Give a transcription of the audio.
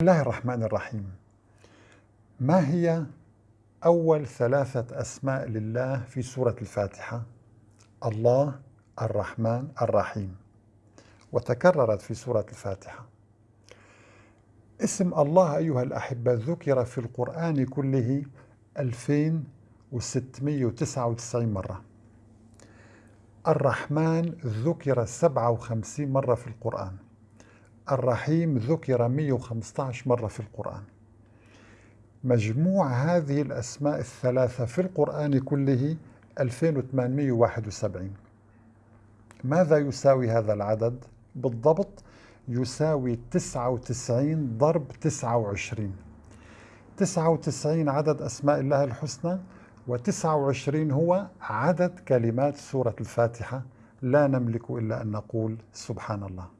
بسم الله الرحمن الرحيم. ما هي أول ثلاثة أسماء لله في سورة الفاتحة؟ الله الرحمن الرحيم. وتكررت في سورة الفاتحة. اسم الله أيها الأحبة ذكر في القرآن كله 2699 مرة. الرحمن ذكر 57 مرة في القرآن. الرحيم ذكر 115 مرة في القرآن. مجموع هذه الأسماء الثلاثة في القرآن كله 2871 ماذا يساوي هذا العدد؟ بالضبط يساوي 99 ضرب 29 99 عدد أسماء الله الحسنى و29 هو عدد كلمات سورة الفاتحة. لا نملك إلا أن نقول سبحان الله.